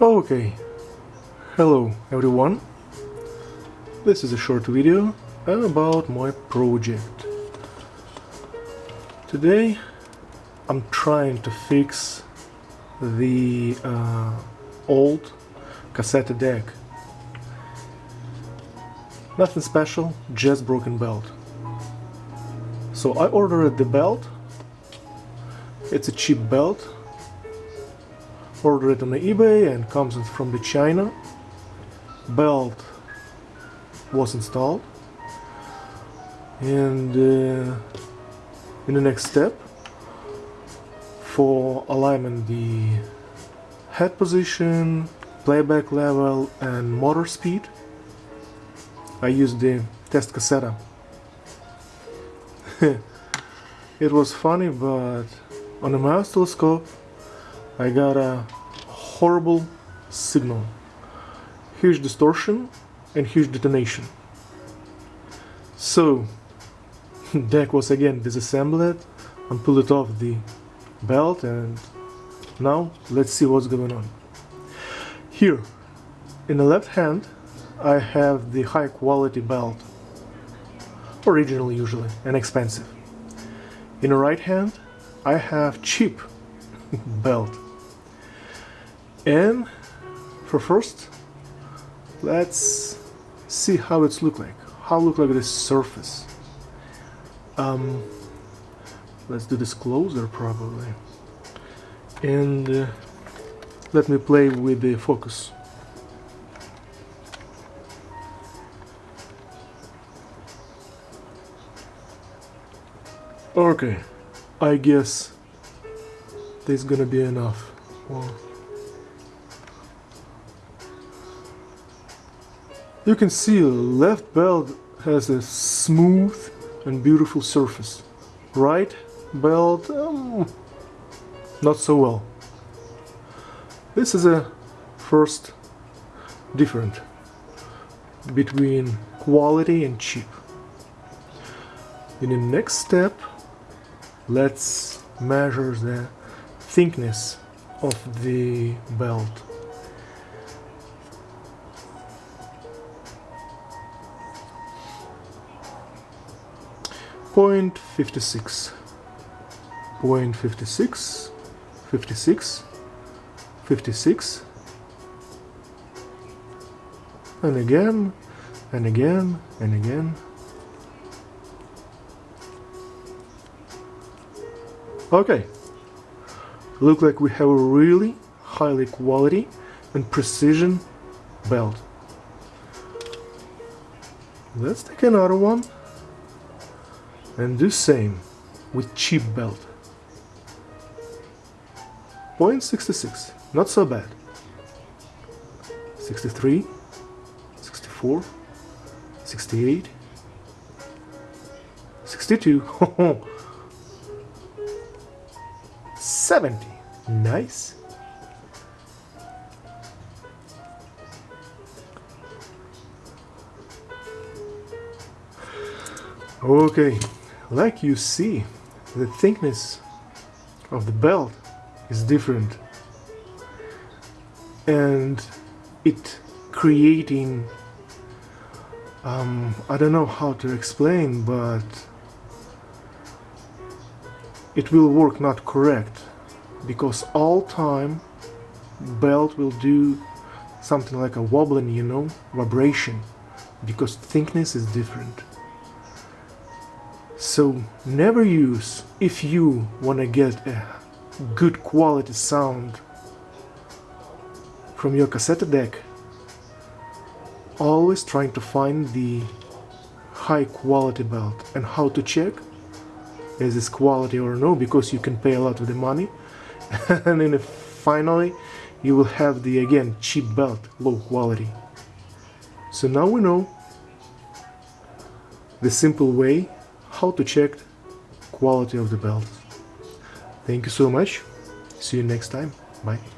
Okay, hello everyone. This is a short video about my project. Today I'm trying to fix the uh, old cassette deck. Nothing special, just broken belt. So I ordered the belt. It's a cheap belt ordered it on eBay and comes from the China. Belt was installed. And uh, in the next step, for alignment the head position, playback level and motor speed, I used the test cassette. it was funny, but on the oscilloscope I got a horrible signal. Huge distortion and huge detonation. So, deck was again disassembled and pulled it off the belt and now let's see what's going on. Here, in the left hand, I have the high quality belt, original usually, and expensive. In the right hand, I have cheap belt and for first let's see how it's look like. How look like this surface. Um, let's do this closer probably. And uh, let me play with the focus. Okay I guess this is gonna be enough You can see left belt has a smooth and beautiful surface. Right belt, um, not so well. This is a first different between quality and cheap. In the next step, let's measure the thickness of the belt. Point 56 point 56 56 56 and again and again and again. Okay. Look like we have a really highly quality and precision belt. Let's take another one and do same with cheap belt. Point 66, not so bad. 63, 64, 68, 62, 70, nice. Okay, like you see, the thickness of the belt is different. And it creating um, I don't know how to explain but it will work not correct. Because all time belt will do something like a wobbling you know vibration. Because thickness is different so never use, if you want to get a good quality sound from your cassette deck, always trying to find the high quality belt. And how to check? Is this quality or no? Because you can pay a lot of the money. And then finally you will have the again cheap belt low quality. So now we know the simple way how to check quality of the belt. Thank you so much. See you next time. Bye.